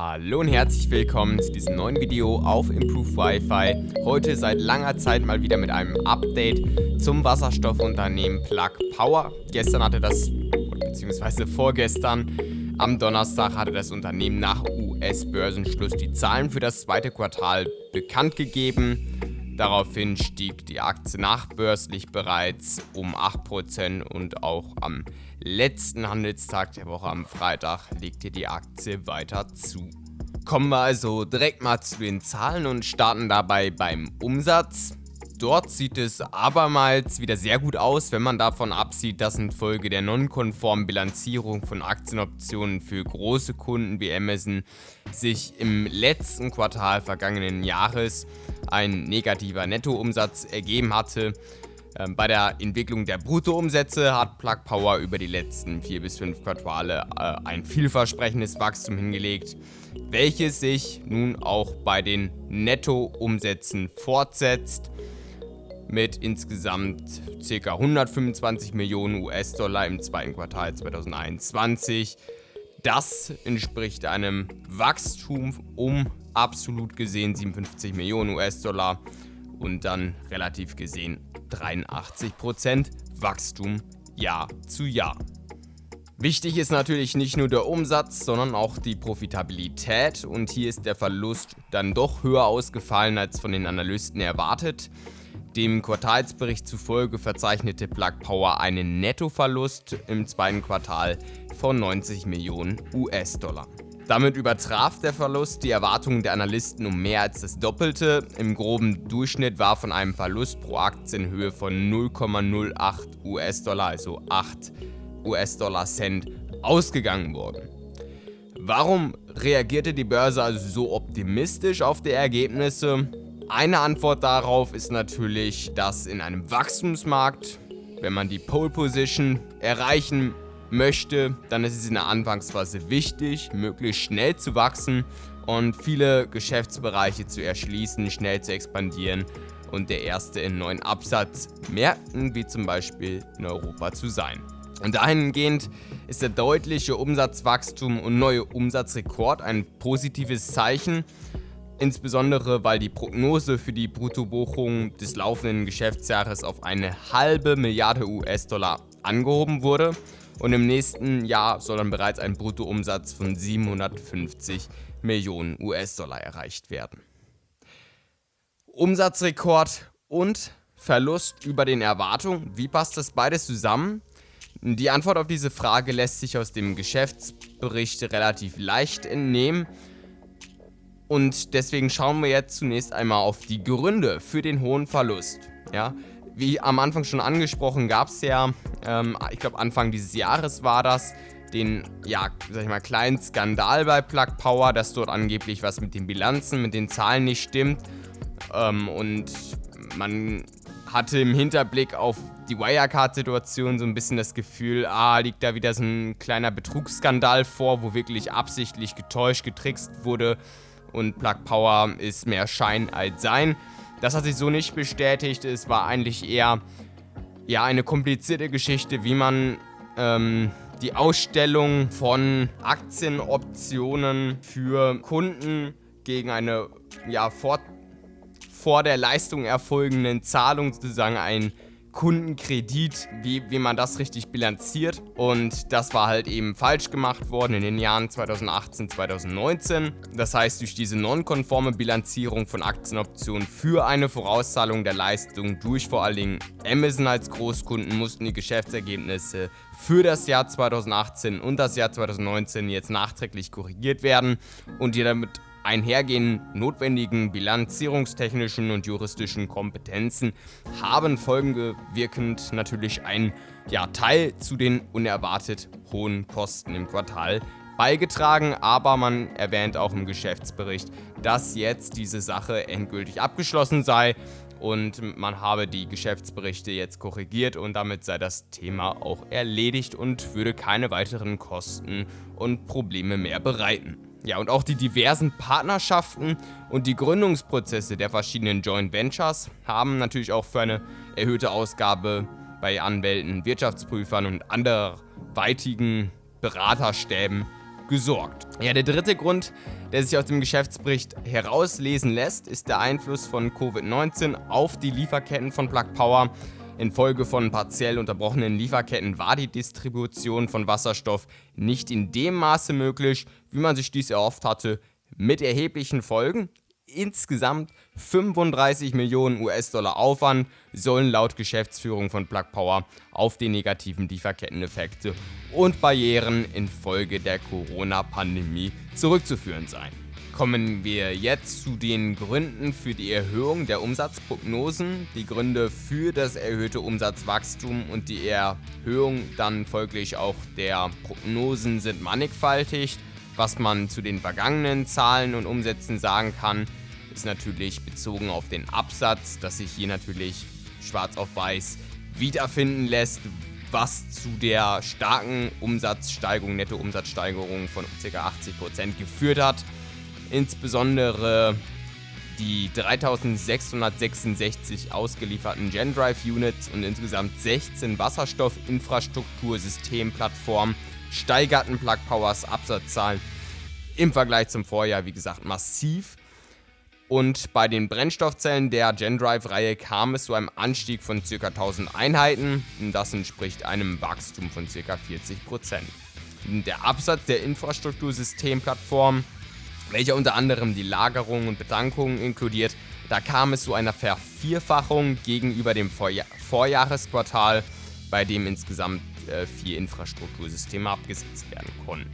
Hallo und herzlich willkommen zu diesem neuen Video auf Improve Wi-Fi. Heute seit langer Zeit mal wieder mit einem Update zum Wasserstoffunternehmen Plug Power. Gestern hatte das, beziehungsweise vorgestern, am Donnerstag hatte das Unternehmen nach US-Börsenschluss die Zahlen für das zweite Quartal bekannt gegeben. Daraufhin stieg die Aktie nachbörslich bereits um 8% und auch am letzten Handelstag der Woche am Freitag legte die Aktie weiter zu. Kommen wir also direkt mal zu den Zahlen und starten dabei beim Umsatz. Dort sieht es abermals wieder sehr gut aus, wenn man davon absieht, dass infolge der nonkonformen Bilanzierung von Aktienoptionen für große Kunden wie Amazon sich im letzten Quartal vergangenen Jahres ein negativer Nettoumsatz ergeben hatte. Ähm, bei der Entwicklung der Bruttoumsätze hat Plug Power über die letzten vier bis fünf Quartale äh, ein vielversprechendes Wachstum hingelegt, welches sich nun auch bei den Nettoumsätzen fortsetzt mit insgesamt ca. 125 Millionen US-Dollar im zweiten Quartal 2021. Das entspricht einem Wachstum um absolut gesehen 57 Millionen US-Dollar und dann relativ gesehen 83% Wachstum Jahr zu Jahr. Wichtig ist natürlich nicht nur der Umsatz, sondern auch die Profitabilität und hier ist der Verlust dann doch höher ausgefallen als von den Analysten erwartet. Dem Quartalsbericht zufolge verzeichnete Plug Power einen Nettoverlust im zweiten Quartal von 90 Millionen US-Dollar. Damit übertraf der Verlust die Erwartungen der Analysten um mehr als das Doppelte. Im groben Durchschnitt war von einem Verlust pro Aktie in Höhe von 0,08 US-Dollar, also 8 US-Dollar Cent, ausgegangen worden. Warum reagierte die Börse also so optimistisch auf die Ergebnisse? Eine Antwort darauf ist natürlich, dass in einem Wachstumsmarkt, wenn man die Pole Position erreichen möchte, dann ist es in der Anfangsphase wichtig, möglichst schnell zu wachsen und viele Geschäftsbereiche zu erschließen, schnell zu expandieren und der erste in neuen Absatzmärkten wie zum Beispiel in Europa zu sein. Und dahingehend ist der deutliche Umsatzwachstum und neue Umsatzrekord ein positives Zeichen, insbesondere weil die Prognose für die Bruttobuchung des laufenden Geschäftsjahres auf eine halbe Milliarde US-Dollar angehoben wurde und im nächsten Jahr soll dann bereits ein Bruttoumsatz von 750 Millionen US-Dollar erreicht werden. Umsatzrekord und Verlust über den Erwartungen, wie passt das beides zusammen? Die Antwort auf diese Frage lässt sich aus dem Geschäftsbericht relativ leicht entnehmen. Und deswegen schauen wir jetzt zunächst einmal auf die Gründe für den hohen Verlust. Ja, wie am Anfang schon angesprochen, gab es ja, ähm, ich glaube Anfang dieses Jahres war das, den, ja, sag ich mal, kleinen Skandal bei Plug Power, dass dort angeblich was mit den Bilanzen, mit den Zahlen nicht stimmt. Ähm, und man hatte im Hinterblick auf die Wirecard-Situation so ein bisschen das Gefühl, ah, liegt da wieder so ein kleiner Betrugsskandal vor, wo wirklich absichtlich getäuscht, getrickst wurde und Plug Power ist mehr Schein als Sein. Das hat sich so nicht bestätigt. Es war eigentlich eher ja, eine komplizierte Geschichte, wie man ähm, die Ausstellung von Aktienoptionen für Kunden gegen eine ja, vor, vor der Leistung erfolgenden Zahlung sozusagen ein Kundenkredit, wie, wie man das richtig bilanziert. Und das war halt eben falsch gemacht worden in den Jahren 2018, 2019. Das heißt, durch diese nonkonforme Bilanzierung von Aktienoptionen für eine Vorauszahlung der Leistung durch vor allen Dingen Amazon als Großkunden mussten die Geschäftsergebnisse für das Jahr 2018 und das Jahr 2019 jetzt nachträglich korrigiert werden und die damit einhergehenden notwendigen bilanzierungstechnischen und juristischen Kompetenzen haben folgewirkend natürlich einen ja, Teil zu den unerwartet hohen Kosten im Quartal beigetragen, aber man erwähnt auch im Geschäftsbericht, dass jetzt diese Sache endgültig abgeschlossen sei und man habe die Geschäftsberichte jetzt korrigiert und damit sei das Thema auch erledigt und würde keine weiteren Kosten und Probleme mehr bereiten. Ja, und auch die diversen Partnerschaften und die Gründungsprozesse der verschiedenen Joint Ventures haben natürlich auch für eine erhöhte Ausgabe bei Anwälten, Wirtschaftsprüfern und anderweitigen Beraterstäben gesorgt. Ja, der dritte Grund, der sich aus dem Geschäftsbericht herauslesen lässt, ist der Einfluss von Covid-19 auf die Lieferketten von Plug Power. Infolge von partiell unterbrochenen Lieferketten war die Distribution von Wasserstoff nicht in dem Maße möglich, wie man sich dies erhofft hatte, mit erheblichen Folgen. Insgesamt 35 Millionen US-Dollar Aufwand sollen laut Geschäftsführung von Plug Power auf die negativen Lieferketteneffekte und Barrieren infolge der Corona-Pandemie zurückzuführen sein. Kommen wir jetzt zu den Gründen für die Erhöhung der Umsatzprognosen. Die Gründe für das erhöhte Umsatzwachstum und die Erhöhung dann folglich auch der Prognosen sind mannigfaltig. Was man zu den vergangenen Zahlen und Umsätzen sagen kann, ist natürlich bezogen auf den Absatz, dass sich hier natürlich schwarz auf weiß wiederfinden lässt, was zu der starken Umsatzsteigerung, Nettoumsatzsteigerung von ca. 80% geführt hat. Insbesondere die 3666 ausgelieferten GenDrive Units und insgesamt 16 Wasserstoffinfrastruktursystemplattformen steigerten Plug Powers Absatzzahlen im Vergleich zum Vorjahr, wie gesagt, massiv. Und bei den Brennstoffzellen der GenDrive-Reihe kam es zu einem Anstieg von ca. 1000 Einheiten. Das entspricht einem Wachstum von ca. 40%. Der Absatz der Infrastruktursystemplattform welcher unter anderem die Lagerung und Betankung inkludiert. Da kam es zu einer Vervierfachung gegenüber dem Vorja Vorjahresquartal, bei dem insgesamt äh, vier Infrastruktursysteme abgesetzt werden konnten.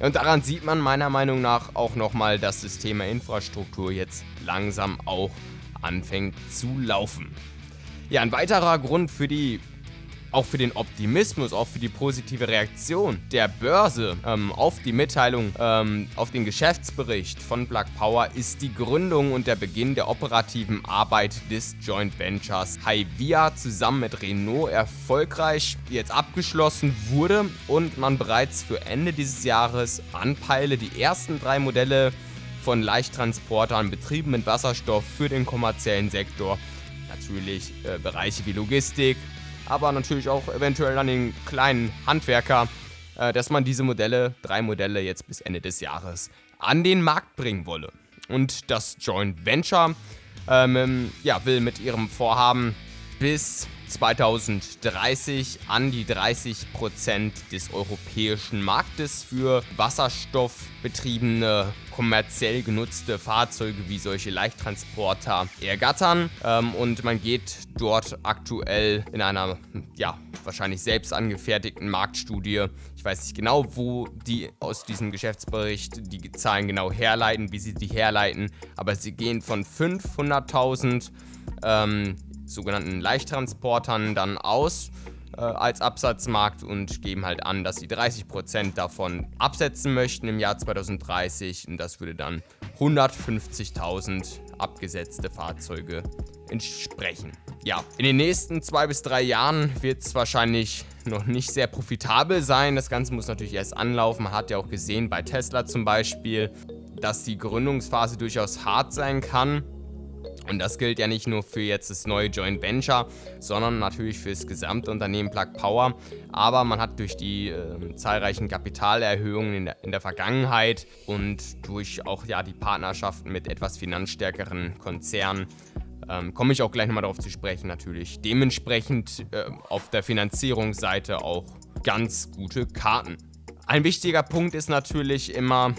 Und daran sieht man meiner Meinung nach auch nochmal, dass das Thema Infrastruktur jetzt langsam auch anfängt zu laufen. Ja, ein weiterer Grund für die auch für den Optimismus, auch für die positive Reaktion der Börse ähm, auf die Mitteilung, ähm, auf den Geschäftsbericht von Plug Power ist die Gründung und der Beginn der operativen Arbeit des Joint Ventures Hyvia zusammen mit Renault erfolgreich jetzt abgeschlossen wurde und man bereits für Ende dieses Jahres anpeile, die ersten drei Modelle von Leichttransportern betrieben mit Wasserstoff für den kommerziellen Sektor. Natürlich äh, Bereiche wie Logistik, aber natürlich auch eventuell an den kleinen Handwerker, äh, dass man diese Modelle, drei Modelle jetzt bis Ende des Jahres, an den Markt bringen wolle. Und das Joint Venture ähm, ja, will mit ihrem Vorhaben bis 2030 an die 30% des europäischen Marktes für wasserstoffbetriebene, kommerziell genutzte Fahrzeuge wie solche Leichttransporter ergattern. Ähm, und man geht dort aktuell in einer, ja, wahrscheinlich selbst angefertigten Marktstudie. Ich weiß nicht genau, wo die aus diesem Geschäftsbericht die Zahlen genau herleiten, wie sie die herleiten, aber sie gehen von 500.000 ähm, sogenannten Leichttransportern dann aus äh, als Absatzmarkt und geben halt an, dass sie 30% davon absetzen möchten im Jahr 2030 und das würde dann 150.000 abgesetzte Fahrzeuge entsprechen. Ja, in den nächsten zwei bis drei Jahren wird es wahrscheinlich noch nicht sehr profitabel sein. Das Ganze muss natürlich erst anlaufen. Man hat ja auch gesehen bei Tesla zum Beispiel, dass die Gründungsphase durchaus hart sein kann. Und das gilt ja nicht nur für jetzt das neue Joint Venture, sondern natürlich für das gesamte Unternehmen Plug Power. Aber man hat durch die äh, zahlreichen Kapitalerhöhungen in der, in der, Vergangenheit und durch auch ja, die Partnerschaften mit etwas finanzstärkeren Konzernen, ähm, komme ich auch gleich nochmal darauf zu sprechen natürlich, dementsprechend äh, auf der Finanzierungsseite auch ganz gute Karten. Ein wichtiger Punkt ist natürlich immer,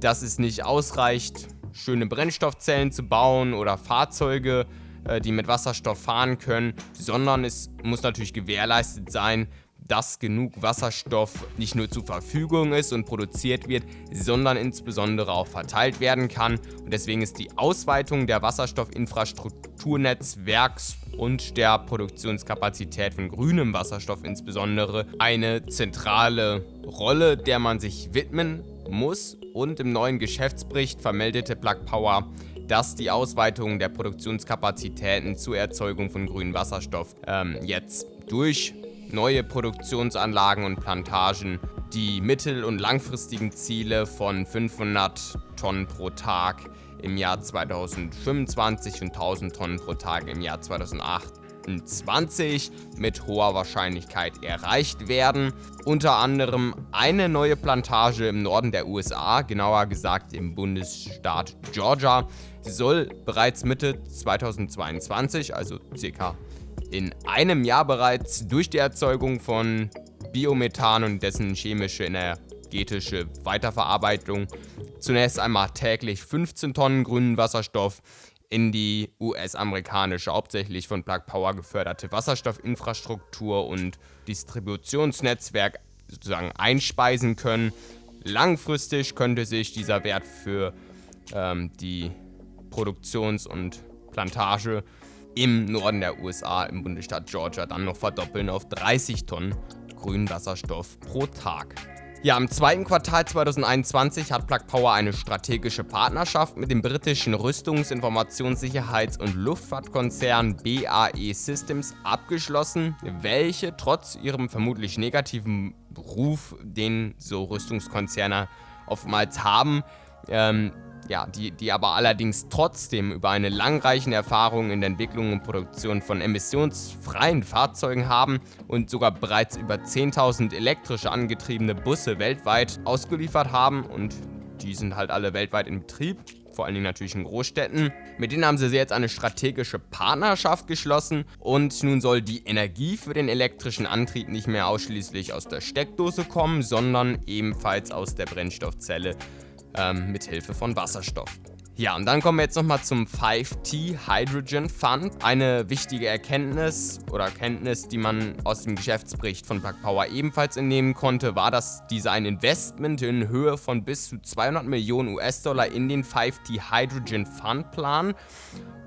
dass es nicht ausreicht, schöne Brennstoffzellen zu bauen oder Fahrzeuge, äh, die mit Wasserstoff fahren können, sondern es muss natürlich gewährleistet sein, dass genug Wasserstoff nicht nur zur Verfügung ist und produziert wird, sondern insbesondere auch verteilt werden kann. Und deswegen ist die Ausweitung der Wasserstoffinfrastrukturnetzwerks und der Produktionskapazität von grünem Wasserstoff insbesondere eine zentrale Rolle, der man sich widmen muss und im neuen Geschäftsbericht vermeldete Plug Power, dass die Ausweitung der Produktionskapazitäten zur Erzeugung von grünem Wasserstoff ähm, jetzt durch neue Produktionsanlagen und Plantagen die mittel- und langfristigen Ziele von 500 Tonnen pro Tag im Jahr 2025 und 1000 Tonnen pro Tag im Jahr 2008 2028 mit hoher Wahrscheinlichkeit erreicht werden. Unter anderem eine neue Plantage im Norden der USA, genauer gesagt im Bundesstaat Georgia, soll bereits Mitte 2022, also circa in einem Jahr bereits durch die Erzeugung von Biomethan und dessen chemische energetische Weiterverarbeitung zunächst einmal täglich 15 Tonnen grünen Wasserstoff in die US-amerikanische, hauptsächlich von Plug Power geförderte Wasserstoffinfrastruktur und Distributionsnetzwerk sozusagen einspeisen können. Langfristig könnte sich dieser Wert für ähm, die Produktions- und Plantage im Norden der USA, im Bundesstaat Georgia, dann noch verdoppeln auf 30 Tonnen grünen Wasserstoff pro Tag. Ja, im zweiten Quartal 2021 hat Plug Power eine strategische Partnerschaft mit dem britischen Rüstungs-, Informationssicherheits- und Luftfahrtkonzern BAE Systems abgeschlossen, welche trotz ihrem vermutlich negativen Ruf, den so Rüstungskonzerne oftmals haben, ähm, ja, die, die aber allerdings trotzdem über eine langreichende Erfahrung in der Entwicklung und Produktion von emissionsfreien Fahrzeugen haben und sogar bereits über 10.000 elektrische angetriebene Busse weltweit ausgeliefert haben. Und die sind halt alle weltweit in Betrieb, vor allen Dingen natürlich in Großstädten. Mit denen haben sie jetzt eine strategische Partnerschaft geschlossen. Und nun soll die Energie für den elektrischen Antrieb nicht mehr ausschließlich aus der Steckdose kommen, sondern ebenfalls aus der Brennstoffzelle ähm, mit Hilfe von Wasserstoff. Ja, und dann kommen wir jetzt nochmal zum 5T Hydrogen Fund. Eine wichtige Erkenntnis oder Erkenntnis, die man aus dem Geschäftsbericht von Plug Power ebenfalls entnehmen konnte, war, dass diese ein Investment in Höhe von bis zu 200 Millionen US-Dollar in den 5T Hydrogen Fund planen.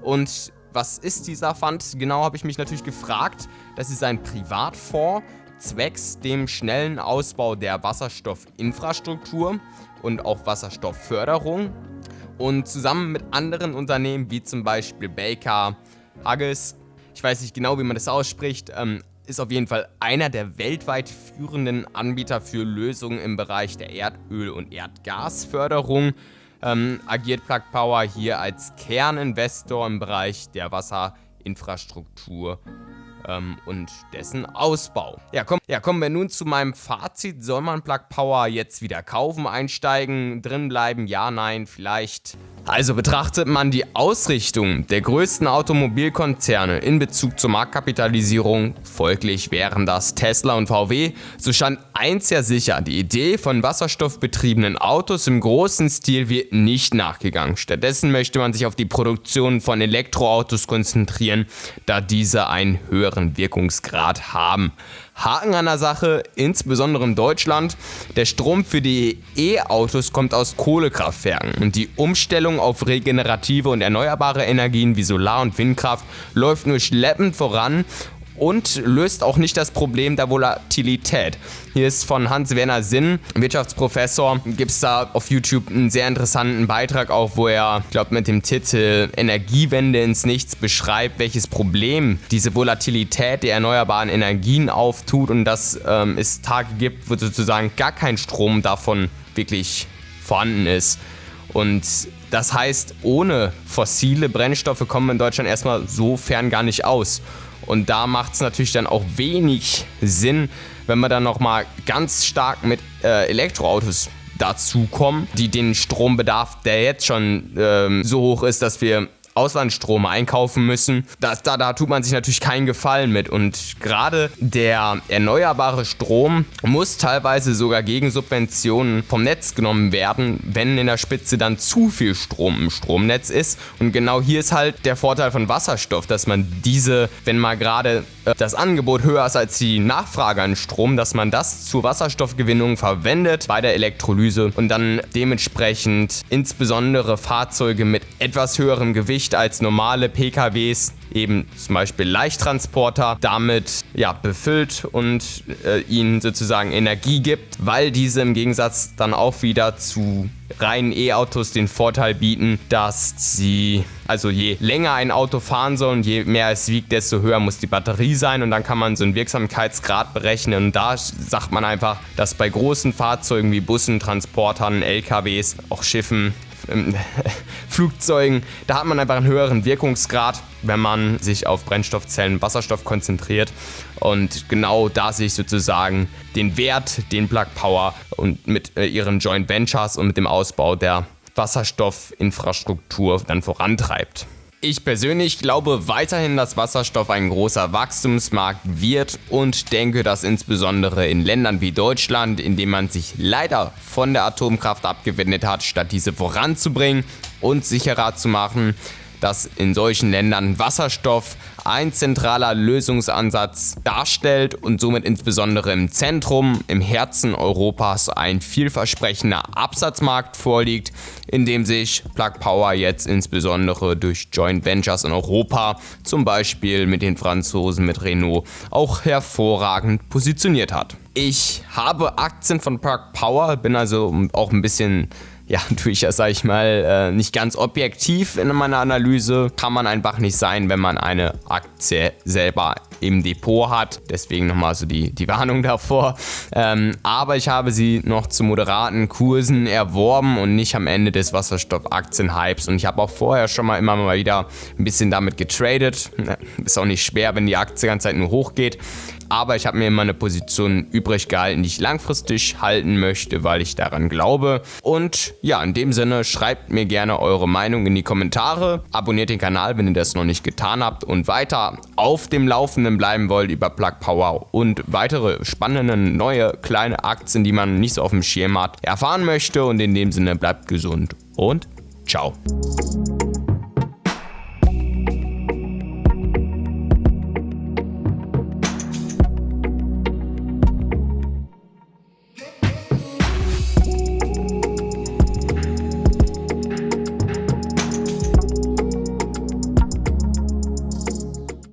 Und was ist dieser Fund? Genau habe ich mich natürlich gefragt. Das ist ein Privatfonds zwecks dem schnellen Ausbau der Wasserstoffinfrastruktur und auch Wasserstoffförderung. Und zusammen mit anderen Unternehmen wie zum Beispiel Baker, Huggies, ich weiß nicht genau, wie man das ausspricht, ähm, ist auf jeden Fall einer der weltweit führenden Anbieter für Lösungen im Bereich der Erdöl- und Erdgasförderung. Ähm, agiert Plug Power hier als Kerninvestor im Bereich der Wasserinfrastruktur ähm, und dessen Ausbau. Ja, komm, ja, kommen wir nun zu meinem Fazit. Soll man Plug Power jetzt wieder kaufen, einsteigen, drin bleiben? Ja, nein, vielleicht. Also betrachtet man die Ausrichtung der größten Automobilkonzerne in Bezug zur Marktkapitalisierung, folglich wären das Tesla und VW, so stand eins ja sicher, die Idee von wasserstoffbetriebenen Autos im großen Stil wird nicht nachgegangen. Stattdessen möchte man sich auf die Produktion von Elektroautos konzentrieren, da diese einen höheren Wirkungsgrad haben. Haken an der Sache, insbesondere in Deutschland, der Strom für die E-Autos kommt aus Kohlekraftwerken. Und die Umstellung auf regenerative und erneuerbare Energien wie Solar- und Windkraft läuft nur schleppend voran und löst auch nicht das Problem der Volatilität. Hier ist von Hans-Werner Sinn, Wirtschaftsprofessor, gibt es da auf YouTube einen sehr interessanten Beitrag auch, wo er, ich glaube mit dem Titel Energiewende ins Nichts beschreibt, welches Problem diese Volatilität der erneuerbaren Energien auftut und dass ähm, es Tage gibt, wo sozusagen gar kein Strom davon wirklich vorhanden ist. Und das heißt, ohne fossile Brennstoffe kommen wir in Deutschland erstmal so fern gar nicht aus. Und da macht es natürlich dann auch wenig Sinn, wenn wir dann nochmal ganz stark mit äh, Elektroautos dazukommen, die den Strombedarf, der jetzt schon ähm, so hoch ist, dass wir Auslandsstrom einkaufen müssen. Das, da, da tut man sich natürlich keinen Gefallen mit. Und gerade der erneuerbare Strom muss teilweise sogar gegen Subventionen vom Netz genommen werden, wenn in der Spitze dann zu viel Strom im Stromnetz ist. Und genau hier ist halt der Vorteil von Wasserstoff, dass man diese, wenn mal gerade äh, das Angebot höher ist als die Nachfrage an Strom, dass man das zur Wasserstoffgewinnung verwendet bei der Elektrolyse und dann dementsprechend insbesondere Fahrzeuge mit etwas höherem Gewicht als normale PKWs eben zum Beispiel Leichttransporter damit ja, befüllt und äh, ihnen sozusagen Energie gibt, weil diese im Gegensatz dann auch wieder zu reinen E-Autos den Vorteil bieten, dass sie, also je länger ein Auto fahren soll und je mehr es wiegt, desto höher muss die Batterie sein und dann kann man so einen Wirksamkeitsgrad berechnen. Und da sagt man einfach, dass bei großen Fahrzeugen wie Bussen, Transportern, LKWs, auch Schiffen, Flugzeugen, da hat man einfach einen höheren Wirkungsgrad wenn man sich auf Brennstoffzellen Wasserstoff konzentriert. Und genau da sehe ich sozusagen den Wert, den Plug Power und mit äh, ihren Joint Ventures und mit dem Ausbau der Wasserstoffinfrastruktur dann vorantreibt. Ich persönlich glaube weiterhin, dass Wasserstoff ein großer Wachstumsmarkt wird und denke, dass insbesondere in Ländern wie Deutschland, in denen man sich leider von der Atomkraft abgewendet hat, statt diese voranzubringen und sicherer zu machen, dass in solchen Ländern Wasserstoff ein zentraler Lösungsansatz darstellt und somit insbesondere im Zentrum, im Herzen Europas ein vielversprechender Absatzmarkt vorliegt, in dem sich Plug Power jetzt insbesondere durch Joint Ventures in Europa, zum Beispiel mit den Franzosen, mit Renault, auch hervorragend positioniert hat. Ich habe Aktien von Plug Power, bin also auch ein bisschen ja, tue ich ja, sag ich mal, äh, nicht ganz objektiv in meiner Analyse. Kann man einfach nicht sein, wenn man eine Aktie selber im Depot hat. Deswegen nochmal so die, die Warnung davor. Ähm, aber ich habe sie noch zu moderaten Kursen erworben und nicht am Ende des Wasserstoff-Aktien-Hypes. Und ich habe auch vorher schon mal immer mal wieder ein bisschen damit getradet. Ist auch nicht schwer, wenn die Aktie die ganze Zeit nur hochgeht aber ich habe mir immer eine Position übrig gehalten, die ich langfristig halten möchte, weil ich daran glaube. Und ja, in dem Sinne, schreibt mir gerne eure Meinung in die Kommentare, abonniert den Kanal, wenn ihr das noch nicht getan habt und weiter auf dem Laufenden bleiben wollt über Plug Power und weitere spannende neue kleine Aktien, die man nicht so auf dem Schirm hat, erfahren möchte. Und in dem Sinne, bleibt gesund und ciao.